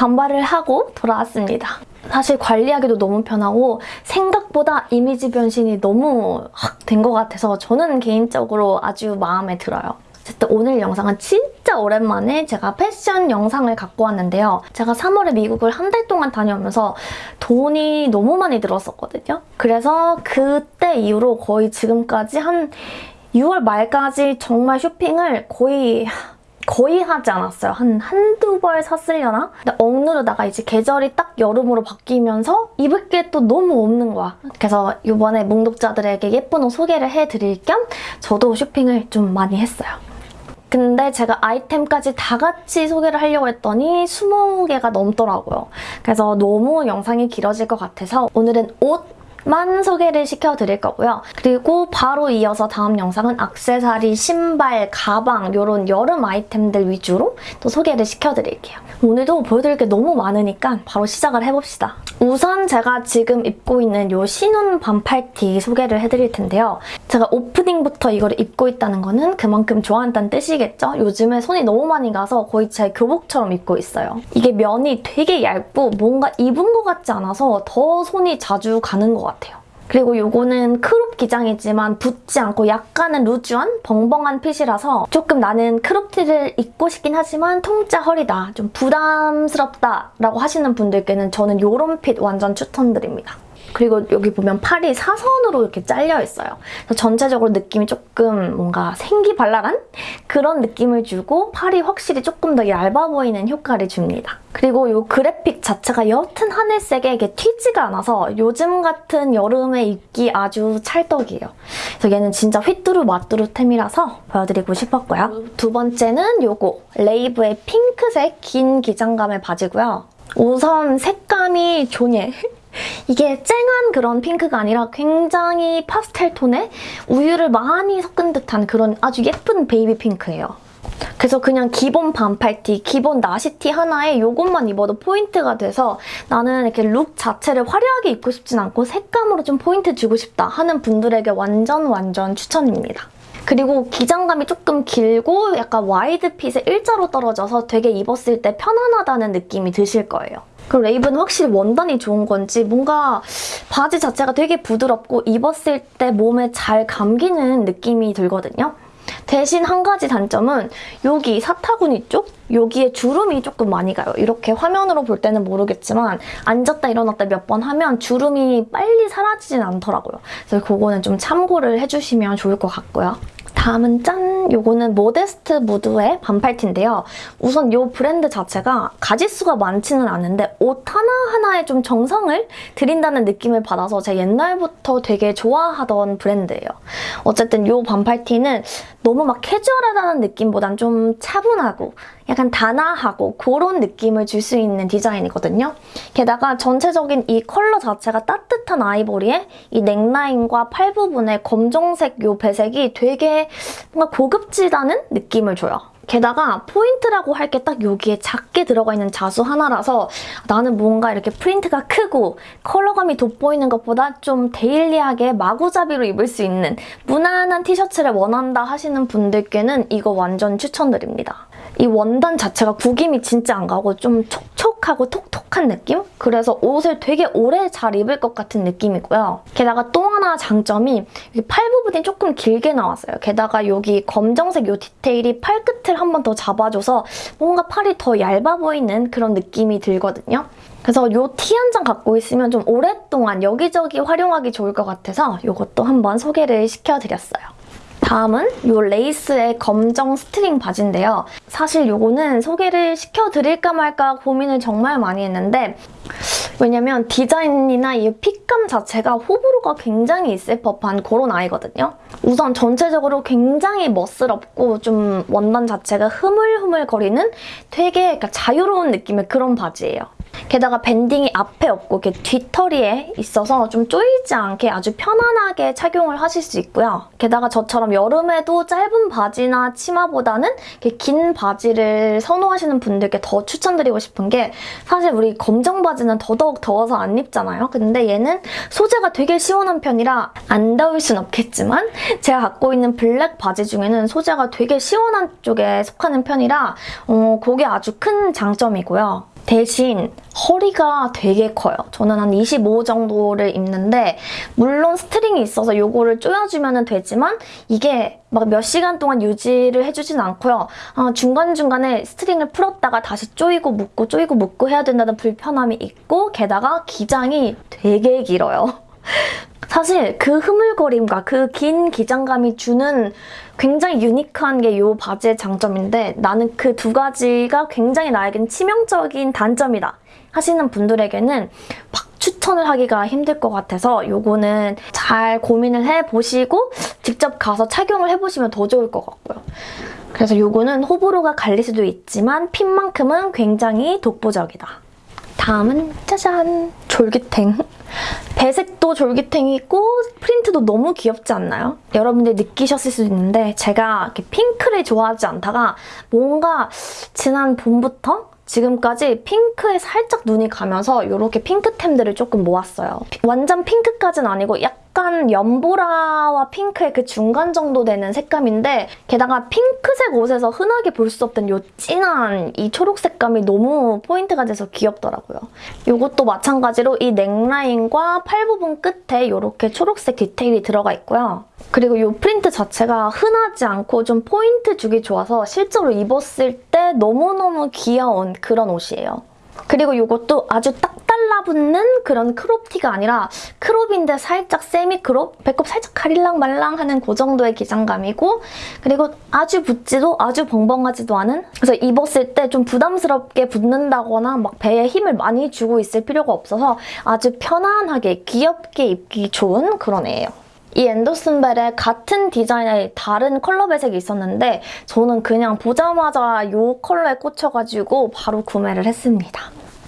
단발을 하고 돌아왔습니다. 사실 관리하기도 너무 편하고 생각보다 이미지 변신이 너무 확 된 것 같아서 저는 개인적으로 아주 마음에 들어요. 어쨌든 오늘 영상은 진짜 오랜만에 제가 패션 영상을 갖고 왔는데요. 제가 3월에 미국을 한 달 동안 다녀오면서 돈이 너무 많이 들었었거든요. 그래서 그때 이후로 거의 지금까지 한 6월 말까지 정말 쇼핑을 거의 거의 하지 않았어요. 한 한두 벌 샀으려나? 근데 억누르다가 이제 계절이 딱 여름으로 바뀌면서 입을 게 또 너무 없는 거야. 그래서 이번에 몽독자들에게 예쁜 옷 소개를 해드릴 겸 저도 쇼핑을 좀 많이 했어요. 근데 제가 아이템까지 다 같이 소개를 하려고 했더니 20개가 넘더라고요. 그래서 너무 영상이 길어질 것 같아서 오늘은 옷 만 소개를 시켜드릴 거고요. 그리고 바로 이어서 다음 영상은 악세사리, 신발, 가방 이런 여름 아이템들 위주로 또 소개를 시켜드릴게요. 오늘도 보여드릴 게 너무 많으니까 바로 시작을 해봅시다. 우선 제가 지금 입고 있는 이 신혼 반팔티 소개를 해드릴 텐데요. 제가 오프닝부터 이걸 입고 있다는 거는 그만큼 좋아한다는 뜻이겠죠? 요즘에 손이 너무 많이 가서 거의 제 교복처럼 입고 있어요. 이게 면이 되게 얇고 뭔가 입은 것 같지 않아서 더 손이 자주 가는 것 같아요. 그리고 요거는 crop 기장이지만 붙지 않고 약간은 loose한 벙벙한 fit이라서 조금 나는 crop티를 입고 싶긴 하지만 통짜 허리다, 좀 부담스럽다 라고 하시는 분들께는 저는 요런 fit 완전 추천드립니다. 그리고 여기 보면 팔이 사선으로 이렇게 잘려 있어요. 그래서 전체적으로 느낌이 조금 뭔가 생기발랄한 그런 느낌을 주고 팔이 확실히 조금 더 얇아 보이는 효과를 줍니다. 그리고 이 그래픽 자체가 여튼 하늘색에 이게 튀지가 않아서 요즘 같은 여름에 입기 아주 찰떡이에요. 그래서 얘는 진짜 휘뚜루 마뚜루템이라서 보여드리고 싶었고요. 두 번째는 요거 레이브의 핑크색 긴 기장감의 바지고요. 우선 색감이 존예. 이게 쨍한 그런 핑크가 아니라 굉장히 파스텔 톤에 우유를 많이 섞은 듯한 그런 아주 예쁜 baby pink예요. 그래서 그냥 기본 반팔티, 기본 나시티 하나에 이것만 입어도 포인트가 돼서 나는 이렇게 look 자체를 화려하게 입고 싶진 않고 색감으로 좀 포인트 주고 싶다 하는 분들에게 완전 완전 추천입니다. 그리고 기장감이 조금 길고 약간 wide fit에 일자로 떨어져서 되게 입었을 때 편안하다는 느낌이 드실 거예요. 그리고 레이브는 확실히 원단이 좋은 건지 뭔가 바지 자체가 되게 부드럽고 입었을 때 몸에 잘 감기는 느낌이 들거든요. 대신 한 가지 단점은 여기 사타구니 쪽? 여기에 주름이 조금 많이 가요. 이렇게 화면으로 볼 때는 모르겠지만 앉았다 일어났다 몇 번 하면 주름이 빨리 사라지진 않더라고요. 그래서 그거는 좀 참고를 해주시면 좋을 것 같고요. 다음은 짠! 요거는 모데스트 무드의 반팔티인데요. 우선 이 브랜드 자체가 가지수가 많지는 않은데 옷 하나하나에 좀 정성을 들인다는 느낌을 받아서 제가 옛날부터 되게 좋아하던 브랜드예요. 어쨌든 이 반팔티는 너무 막 캐주얼하다는 느낌보단 좀 차분하고 약간 단아하고 그런 느낌을 줄 수 있는 디자인이거든요. 게다가 전체적인 이 컬러 자체가 따뜻한 아이보리에 이 넥라인과 팔 부분에 검정색 이 배색이 되게 뭔가 고급지다는 느낌을 줘요. 게다가 포인트라고 할 게 딱 여기에 작게 들어가 있는 자수 하나라서 나는 뭔가 이렇게 프린트가 크고 컬러감이 돋보이는 것보다 좀 daily하게 마구잡이로 입을 수 있는 무난한 티셔츠를 원한다 하시는 분들께는 이거 완전 추천드립니다. 이 원단 자체가 구김이 진짜 안 가고 좀 촉촉하고 톡톡한 느낌? 그래서 옷을 되게 오래 잘 입을 것 같은 느낌이고요. 게다가 또 하나 장점이 팔 부분이 조금 길게 나왔어요. 게다가 여기 검정색 이 디테일이 팔 끝을 한 번 더 잡아줘서 뭔가 팔이 더 얇아 보이는 그런 느낌이 들거든요. 그래서 이 티 한 장 갖고 있으면 좀 오랫동안 여기저기 활용하기 좋을 것 같아서 이것도 한번 소개를 시켜드렸어요. 다음은 이 레이스의 검정 string 바지인데요. 사실 이거는 소개를 시켜드릴까 말까 고민을 정말 많이 했는데 왜냐면 디자인이나 이 핏감 자체가 호불호가 굉장히 있을 법한 그런 아이거든요. 우선 전체적으로 굉장히 멋스럽고 좀 원단 자체가 흐물흐물거리는 되게 자유로운 느낌의 그런 바지예요. 게다가 밴딩이 앞에 없고 이렇게 뒤터리에 있어서 좀 쪼이지 않게 아주 편안하게 착용을 하실 수 있고요. 게다가 저처럼 여름에도 짧은 바지나 치마보다는 이렇게 긴 바지를 선호하시는 분들께 더 추천드리고 싶은 게 사실 우리 검정 바지는 더더욱 더워서 안 입잖아요. 근데 얘는 소재가 되게 시원한 편이라 안 더울 순 없겠지만 제가 갖고 있는 black 바지 중에는 소재가 되게 시원한 쪽에 속하는 편이라 어, 그게 아주 큰 장점이고요. 대신 허리가 되게 커요. 저는 한 25 정도를 입는데 물론 string이 있어서 이거를 조여주면 되지만 이게 막 몇 시간 동안 유지를 해주진 않고요. 아, 중간중간에 string을 풀었다가 다시 조이고 묶고 조이고 묶고 해야 된다는 불편함이 있고 게다가 기장이 되게 길어요. 사실 그 흐물거림과 그 긴 기장감이 주는 굉장히 unique한 게 이 바지의 장점인데 나는 그 두 가지가 굉장히 나에겐 치명적인 단점이다 하시는 분들에게는 막 추천을 하기가 힘들 것 같아서 요거는 잘 고민을 해보시고 직접 가서 착용을 해보시면 더 좋을 것 같고요. 그래서 요거는 호불호가 갈릴 수도 있지만 핀만큼은 굉장히 독보적이다. 다음은 짜잔! 졸기탱. 배색도 졸기탱이고 프린트도 너무 귀엽지 않나요? 여러분들 느끼셨을 수도 있는데 제가 핑크를 좋아하지 않다가 뭔가 지난 봄부터 지금까지 핑크에 살짝 눈이 가면서 이렇게 핑크템들을 조금 모았어요. 완전 핑크까지는 아니고 약간 연보라와 핑크의 그 중간 정도 되는 색감인데 게다가 핑크색 옷에서 흔하게 볼 수 없던 이 진한 이 초록 색감이 너무 포인트가 돼서 귀엽더라고요. 이것도 마찬가지로 이 neckline과 팔 부분 끝에 이렇게 초록색 디테일이 들어가 있고요. 그리고 이 프린트 자체가 흔하지 않고 좀 포인트 주기 좋아서 실제로 입었을 때 너무너무 귀여운 그런 옷이에요. 그리고 이것도 아주 딱 달라붙는 그런 crop티가 아니라 crop인데 살짝 semi crop? 배꼽 살짝 가릴랑 말랑 하는 그 정도의 기장감이고 그리고 아주 붙지도 아주 벙벙하지도 않은 그래서 입었을 때 좀 부담스럽게 붙는다거나 막 배에 힘을 많이 주고 있을 필요가 없어서 아주 편안하게 귀엽게 입기 좋은 그런 애예요. 이 앤더슨벨에 같은 디자인의 다른 컬러 배색이 있었는데 저는 그냥 보자마자 이 컬러에 꽂혀가지고 바로 구매를 했습니다.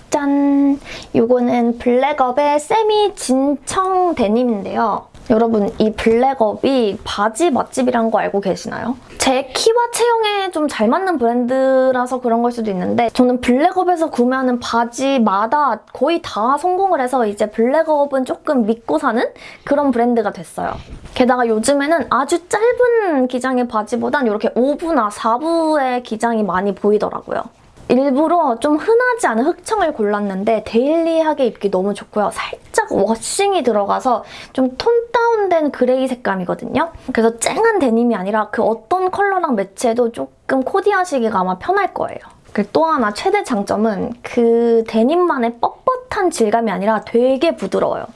짠! 이거는 블랙업의 세미 진청 데님인데요. 여러분 이 블랙업이 바지 맛집이란 거 알고 계시나요? 제 키와 체형에 좀 잘 맞는 브랜드라서 그런 걸 수도 있는데 저는 블랙업에서 구매하는 바지마다 거의 다 성공을 해서 이제 블랙업은 조금 믿고 사는 그런 브랜드가 됐어요. 게다가 요즘에는 아주 짧은 기장의 바지보단 이렇게 5부나 4부의 기장이 많이 보이더라고요. 일부러 좀 흔하지 않은 흑청을 골랐는데 daily하게 입기 너무 좋고요. 살짝 washing이 들어가서 좀 tone down된 gray 색감이거든요. 그래서 쨍한 데님이 아니라 그 어떤 컬러랑 매치해도 조금 코디하시기가 아마 편할 거예요. 그리고 또 하나 최대 장점은 그 데님만의 뻣뻣한 질감이 아니라 되게 부드러워요.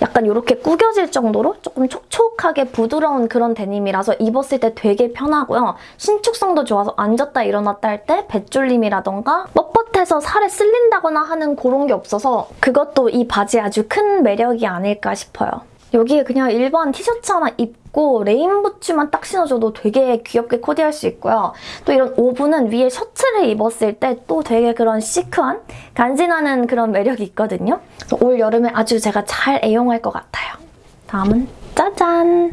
약간 이렇게 구겨질 정도로 조금 촉촉하게 부드러운 그런 데님이라서 입었을 때 되게 편하고요. 신축성도 좋아서 앉았다 일어났다 할때 뱃졸림이라던가 뻣뻣해서 살에 쓸린다거나 하는 그런 게 없어서 그것도 이 바지의 아주 큰 매력이 아닐까 싶어요. 여기에 그냥 일반 티셔츠 하나 입고 rain boots만 딱 신어줘도 되게 귀엽게 코디할 수 있고요. 또 이런 오브는 위에 셔츠를 입었을 때 또 되게 그런 chic한 간지나는 그런 매력이 있거든요. 올 여름에 아주 제가 잘 애용할 것 같아요. 다음은 짜잔!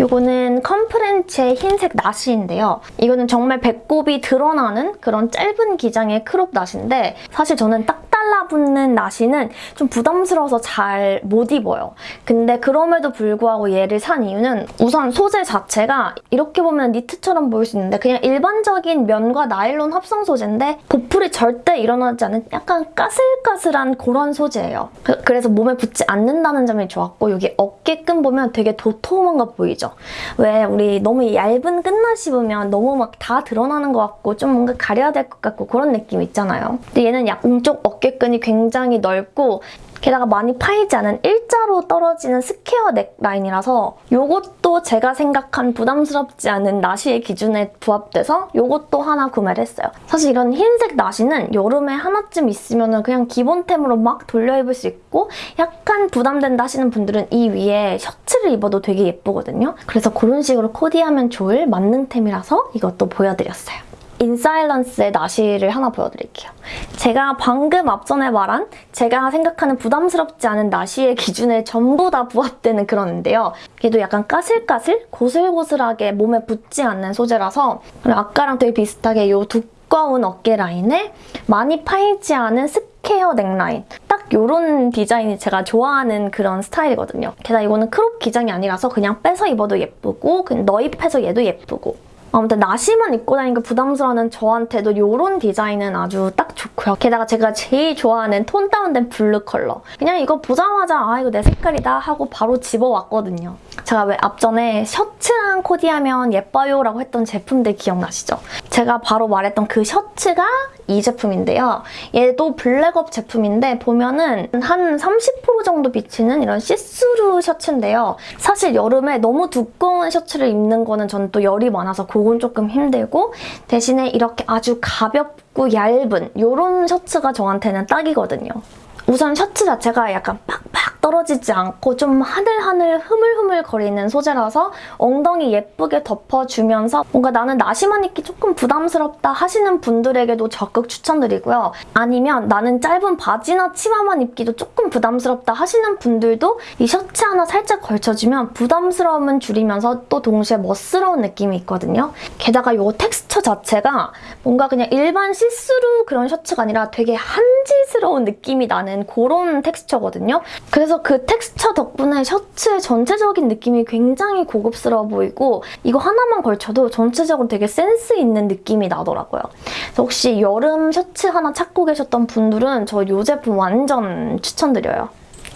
이거는 컴프렌치의 흰색 나시인데요. 이거는 정말 배꼽이 드러나는 그런 짧은 기장의 crop 나시인데 사실 저는 딱 달라붙는 나시는 좀 부담스러워서 잘 못 입어요. 근데 그럼에도 불구하고 얘를 산 이유는 우선 소재 자체가 이렇게 보면 니트처럼 보일 수 있는데 그냥 일반적인 면과 나일론 합성 소재인데 보풀이 절대 일어나지 않은 약간 까슬까슬한 그런 소재예요. 그, 그래서 몸에 붙지 않는다는 점이 좋았고 여기 어깨끈 보면 되게 도톰한 거 보이죠? 왜 우리 너무 얇은 끝나시 보면 너무 막 다 드러나는 것 같고 좀 뭔가 가려야 될 것 같고 그런 느낌 있잖아요. 근데 얘는 양쪽 어깨끈이 굉장히 넓고 게다가 많이 파이지 않은 일자로 떨어지는 square neckline이라서 이것도 제가 생각한 부담스럽지 않은 나시의 기준에 부합돼서 이것도 하나 구매를 했어요. 사실 이런 흰색 나시는 여름에 하나쯤 있으면 그냥 기본템으로 막 돌려 입을 수 있고 약간 부담된다 하시는 분들은 이 위에 셔츠를 입어도 되게 예쁘거든요. 그래서 그런 식으로 코디하면 좋을 만능템이라서 이것도 보여드렸어요. 인사일런스의 나시를 하나 보여드릴게요. 제가 방금 앞전에 말한 제가 생각하는 부담스럽지 않은 나시의 기준에 전부 다 부합되는 그런인데요. 얘도 약간 까슬까슬, 고슬고슬하게 몸에 붙지 않는 소재라서 아까랑 되게 비슷하게 이 두꺼운 어깨 라인에 많이 파이지 않은 square neckline 딱 이런 디자인이 제가 좋아하는 그런 스타일이거든요. 게다가 이거는 crop 기장이 아니라서 그냥 빼서 입어도 예쁘고 그냥 넣입해서 얘도 예쁘고 아무튼 나시만 입고 다니니까 부담스러워하는 저한테도 이런 디자인은 아주 딱 좋고요. 게다가 제가 제일 좋아하는 tone down된 blue color. 그냥 이거 보자마자 아 이거 내 색깔이다 하고 바로 집어왔거든요. 제가 왜 앞전에 셔츠랑 코디하면 예뻐요 라고 했던 제품들 기억나시죠? 제가 바로 말했던 그 셔츠가 이 제품인데요. 얘도 블랙업 제품인데 보면은 한 30% 정도 비치는 이런 시스루 셔츠인데요. 사실 여름에 너무 두꺼운 셔츠를 입는 거는 저는 또 열이 많아서 그건 조금 힘들고 대신에 이렇게 아주 가볍고 얇은 이런 셔츠가 저한테는 딱이거든요. 우선 셔츠 자체가 약간 팍팍 떨어지지 않고 좀 하늘하늘 흐물흐물 거리는 소재라서 엉덩이 예쁘게 덮어주면서 뭔가 나는 나시만 입기 조금 부담스럽다 하시는 분들에게도 적극 추천드리고요. 아니면 나는 짧은 바지나 치마만 입기도 조금 부담스럽다 하시는 분들도 이 셔츠 하나 살짝 걸쳐주면 부담스러움은 줄이면서 또 동시에 멋스러운 느낌이 있거든요. 게다가 이 텍스처 자체가 뭔가 그냥 일반 시스루 그런 셔츠가 아니라 되게 한지스러운 느낌이 나는 그런 texture거든요. 그래서 그 텍스처 덕분에 셔츠의 전체적인 느낌이 굉장히 고급스러워 보이고 이거 하나만 걸쳐도 전체적으로 되게 센스 있는 느낌이 나더라고요. 그래서 혹시 여름 셔츠 하나 찾고 계셨던 분들은 저 이 제품 완전 추천드려요.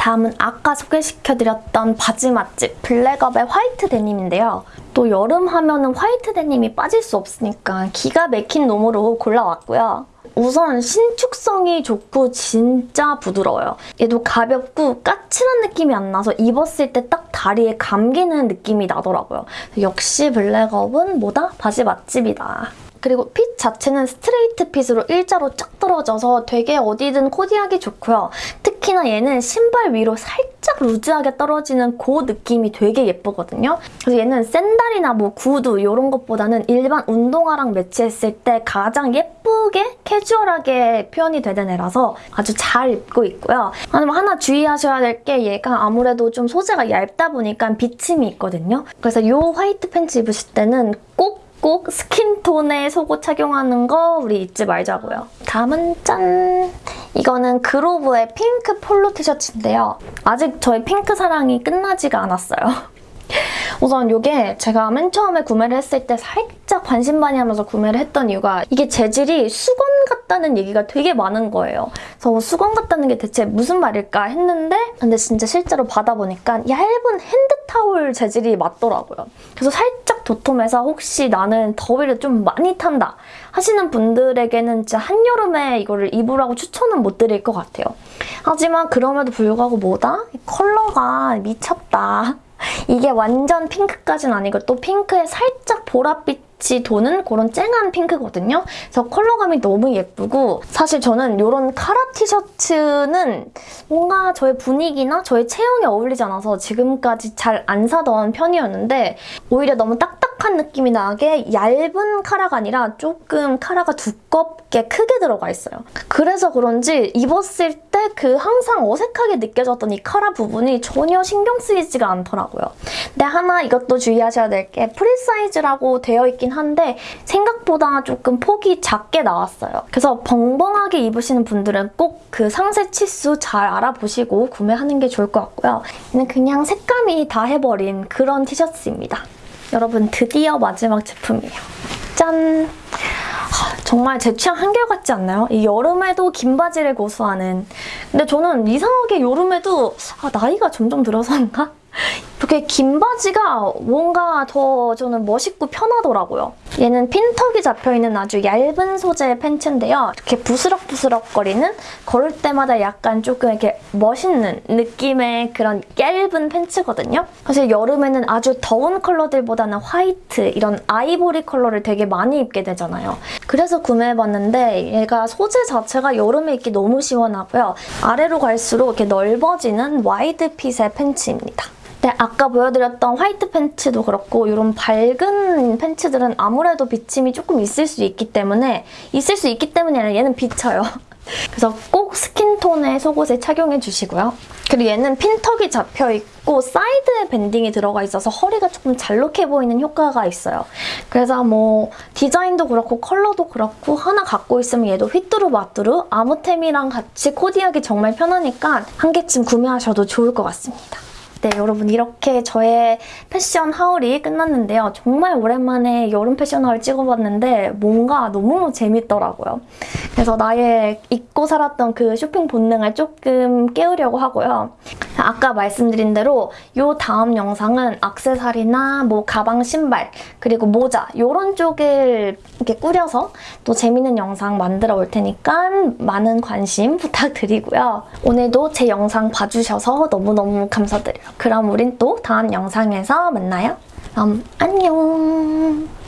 다음은 아까 소개시켜드렸던 바지 맛집 블랙업의 white denim인데요. 또 여름 하면 은 화이트 데님이 빠질 수 없으니까 기가 막힌 놈으로 골라왔고요. 우선 신축성이 좋고 진짜 부드러워요. 얘도 가볍고 까칠한 느낌이 안 나서 입었을 때 딱 다리에 감기는 느낌이 나더라고요. 역시 블랙업은 뭐다? 바지 맛집이다. 그리고 핏 자체는 스트레이트 핏으로 일자로 쫙 떨어져서 되게 어디든 코디하기 좋고요. 특히나 얘는 신발 위로 살짝 루즈하게 떨어지는 그 느낌이 되게 예쁘거든요. 그래서 얘는 샌달이나 뭐 구두 이런 것보다는 일반 운동화랑 매치했을 때 가장 예쁘게 캐주얼하게 표현이 되는 애라서 아주 잘 입고 있고요. 아니면 하나 주의하셔야 될 게 얘가 아무래도 좀 소재가 얇다 보니까 비침이 있거든요. 그래서 이 화이트 팬츠 입으실 때는 꼭 꼭 스킨톤의 속옷 착용하는 거 우리 잊지 말자고요. 다음은 짠! 이거는 그로브의 핑크 폴로 티셔츠인데요. 아직 저의 핑크 사랑이 끝나지가 않았어요. 우선 이게 제가 맨 처음에 구매를 했을 때 살짝 반신반의하면서 구매를 했던 이유가 이게 재질이 수건 같다는 얘기가 되게 많은 거예요. 그래서 수건 같다는 게 대체 무슨 말일까 했는데 근데 진짜 실제로 받아보니까 얇은 핸드타올 재질이 맞더라고요. 그래서 살짝 도톰해서 혹시 나는 더위를 좀 많이 탄다 하시는 분들에게는 진짜 한여름에 이거를 입으라고 추천은 못 드릴 것 같아요. 하지만 그럼에도 불구하고 뭐다? 컬러가 미쳤다. 이게 완전 핑크까지는 아니고 또 핑크에 살짝 보랏빛이 도는 그런 쨍한 핑크거든요. 그래서 컬러감이 너무 예쁘고 사실 저는 이런 카라 티셔츠는 뭔가 저의 분위기나 저의 체형에 어울리지 않아서 지금까지 잘 안 사던 편이었는데 오히려 너무 딱딱 한 느낌이 나게 얇은 카라가 아니라 조금 카라가 두껍게 크게 들어가 있어요. 그래서 그런지 입었을 때 그 항상 어색하게 느껴졌던 이 카라 부분이 전혀 신경 쓰이지가 않더라고요. 근데 하나 이것도 주의하셔야 될 게 free size라고 되어 있긴 한데 생각보다 조금 폭이 작게 나왔어요. 그래서 벙벙하게 입으시는 분들은 꼭 그 상세 치수 잘 알아보시고 구매하는 게 좋을 것 같고요. 얘는 그냥 색감이 다 해버린 그런 티셔츠입니다. 여러분 드디어 마지막 제품이에요. 짠! 하, 정말 제 취향 한결같지 않나요? 이 여름에도 긴 바지를 고수하는 근데 저는 이상하게 여름에도 아, 나이가 점점 들어서인가? 이렇게 긴 바지가 뭔가 더 저는 멋있고 편하더라고요. 얘는 핀턱이 잡혀있는 아주 얇은 소재의 팬츠인데요. 이렇게 부스럭부스럭 거리는 걸을 때마다 약간 조금 이렇게 멋있는 느낌의 그런 얇은 팬츠거든요. 사실 여름에는 아주 더운 컬러들보다는 화이트, 이런 아이보리 컬러를 되게 많이 입게 되잖아요. 그래서 구매해봤는데 얘가 소재 자체가 여름에 입기 너무 시원하고요. 아래로 갈수록 이렇게 넓어지는 wide fit의 pants입니다. 네, 아까 보여드렸던 white pants도 그렇고 이런 밝은 pants들은 아무래도 비침이 조금 있을 수 있기 때문에 있을 수 있기 아니라 얘는 비쳐요. 그래서 꼭 skin tone의 속옷에 착용해 주시고요. 그리고 얘는 pin tuck이 잡혀있고 사이드에 banding이 들어가 있어서 허리가 조금 잘록해 보이는 효과가 있어요. 그래서 뭐 디자인도 그렇고 컬러도 그렇고 하나 갖고 있으면 얘도 휘뚜루마뚜루 아무템이랑 같이 코디하기 정말 편하니까 한 개쯤 구매하셔도 좋을 것 같습니다. 네, 여러분 이렇게 저의 패션 하울이 끝났는데요. 정말 오랜만에 여름 패션 하울 찍어봤는데 뭔가 너무 재밌더라고요. 그래서 나의 잊고 살았던 그 쇼핑 본능을 조금 깨우려고 하고요. 아까 말씀드린 대로 이 다음 영상은 악세사리나 뭐 가방, 신발, 그리고 모자 이런 쪽을 이렇게 꾸려서 또 재밌는 영상 만들어 올 테니까 많은 관심 부탁드리고요. 오늘도 제 영상 봐주셔서 너무너무 감사드려요. 그럼 우린 또 다음 영상에서 만나요. 그럼 안녕!